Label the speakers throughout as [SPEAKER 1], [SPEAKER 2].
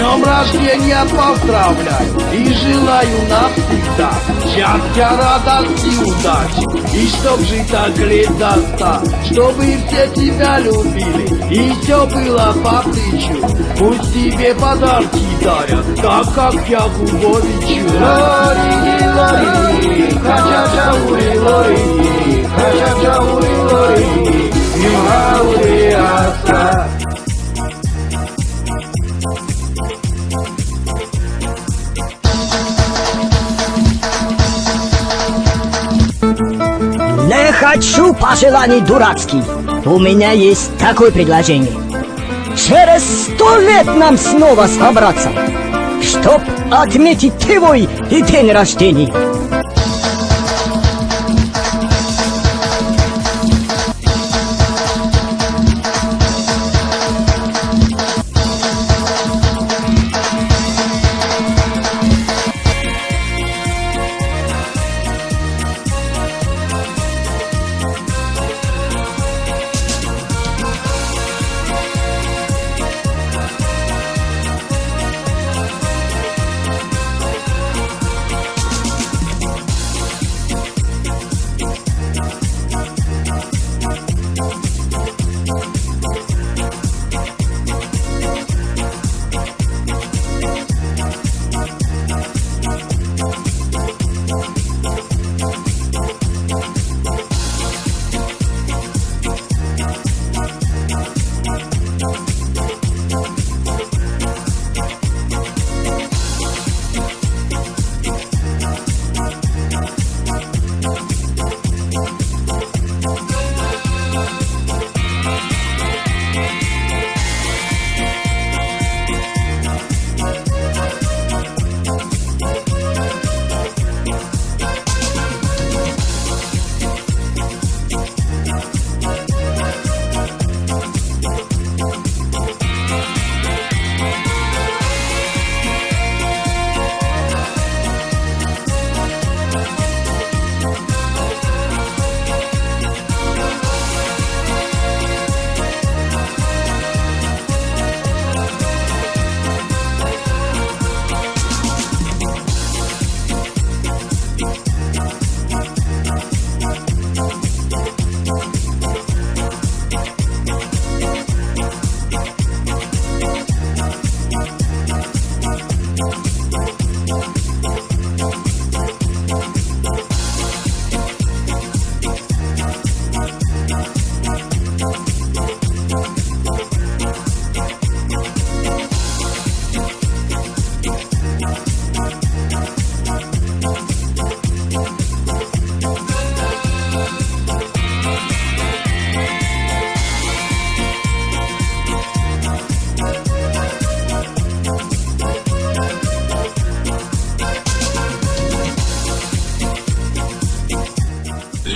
[SPEAKER 1] днем рождения поздравляю. И желаю навсегда Счастья, радости, удачи. И чтоб жить так лет до ста Чтобы все тебя любили. И все было по плечу. Пусть тебе подарки дарят Так как я Губовичу Лори, лори, хача-ча, ури, лори Хача-ча,
[SPEAKER 2] хочу пожеланий дурацких. У меня есть такое предложение. Через сто лет нам снова собраться, чтоб отметить твой и день рождения.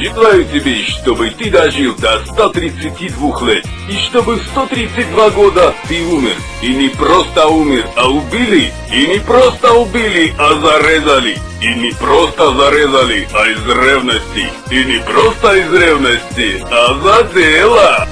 [SPEAKER 3] Желаю тебе, чтобы ты дожил до 132 лет, и чтобы в 132 года ты умер. И не просто умер, а убили. И не просто убили, а зарезали. И не просто зарезали, а из ревности. И не просто из ревности, а за дело.